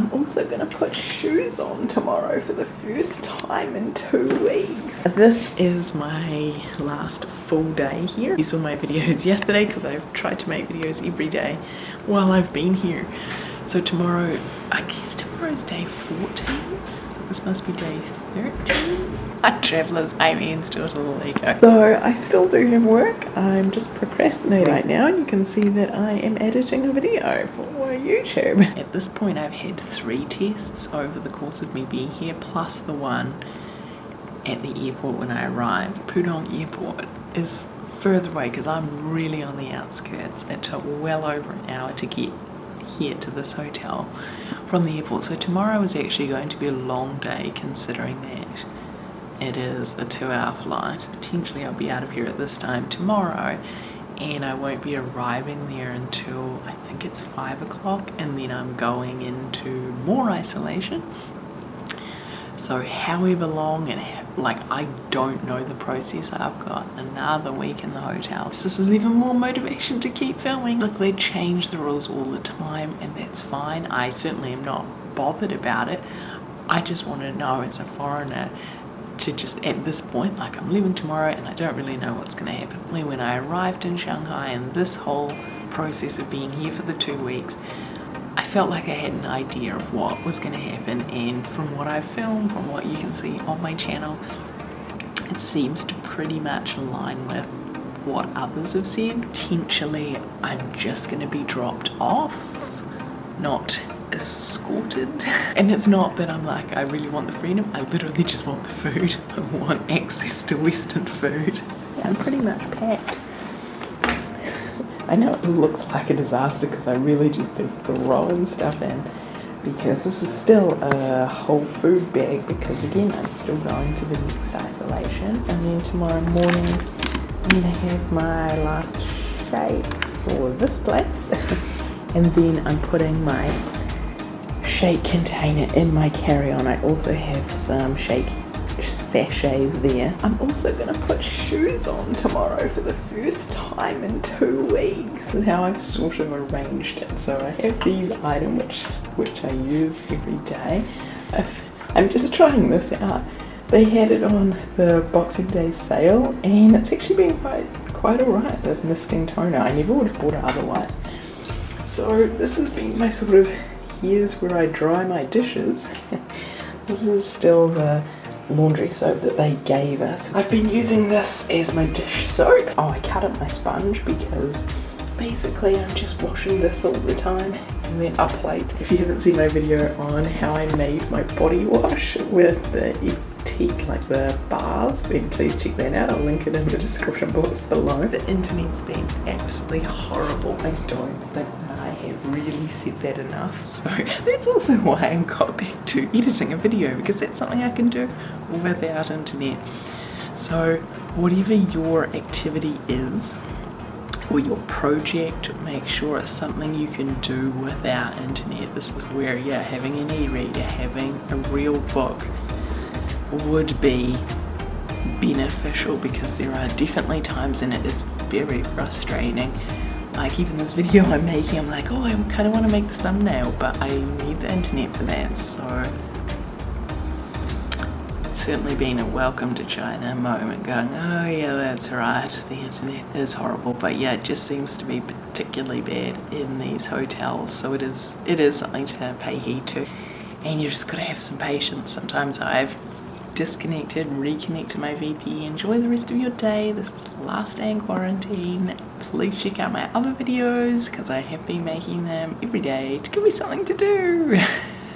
I'm also gonna put shoes on tomorrow for the first time in two weeks. This is my last full day here. You saw my videos yesterday because I've tried to make videos every day while I've been here. So tomorrow, I guess tomorrow's day 14. So this must be day 13. My traveller's Amy's daughter Lego. So I still do have work. I'm just procrastinating right now and you can see that I am editing a video for YouTube. At this point I've had three tests over the course of me being here plus the one at the airport when I arrived. Pudong Airport is further away because I'm really on the outskirts. It took well over an hour to get here to this hotel from the airport. So tomorrow is actually going to be a long day considering that it is a two hour flight. Potentially I'll be out of here at this time tomorrow and I won't be arriving there until I think it's five o'clock and then I'm going into more isolation. So however long and like I don't know the process I've got another week in the hotel. This is even more motivation to keep filming. Look they change the rules all the time and that's fine. I certainly am not bothered about it. I just want to know as a foreigner to just at this point like I'm leaving tomorrow and I don't really know what's going to happen. When I arrived in Shanghai and this whole process of being here for the two weeks I felt like I had an idea of what was going to happen and from what I've filmed, from what you can see on my channel it seems to pretty much align with what others have said. Potentially I'm just going to be dropped off, not escorted. And it's not that I'm like, I really want the freedom, I literally just want the food. I want access to Western food. Yeah, I'm pretty much packed. I know it looks like a disaster because I really just been throwing stuff in because this is still a whole food bag because again I'm still going to the next isolation and then tomorrow morning I'm gonna have my last shake for this place and then I'm putting my shake container in my carry-on. I also have some shake sachets there. I'm also going to put shoes on tomorrow for the first time in two weeks. And how I've sort of arranged it. So I have these items which, which I use every day. I'm just trying this out. They had it on the Boxing Day sale and it's actually been quite quite alright, this misting toner. I never would have bought it otherwise. So this has been my sort of here's where I dry my dishes. this is still the laundry soap that they gave us. I've been using this as my dish soap. Oh, I cut up my sponge because basically I'm just washing this all the time. And then a plate. If you haven't seen my video on how I made my body wash with the teak like the bars, then please check that out. I'll link it in the description box below. The internet's been absolutely horrible. I don't think really said that enough. So that's also why I got back to editing a video because that's something I can do without internet. So whatever your activity is, or your project, make sure it's something you can do without internet. This is where, yeah, having an e-reader, having a real book would be beneficial because there are definitely times and it is very frustrating like even this video I'm making, I'm like, oh, I kind of want to make this thumbnail, but I need the internet for that, so It's certainly been a welcome to China moment going, oh yeah, that's right, the internet is horrible, but yeah, it just seems to be particularly bad in these hotels, so it is, it is something to pay heed to, and you just gotta have some patience. Sometimes I've disconnected, reconnect to my VP. Enjoy the rest of your day. This is the last day in quarantine. Please check out my other videos because I have been making them every day to give me something to do.